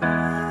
Bye.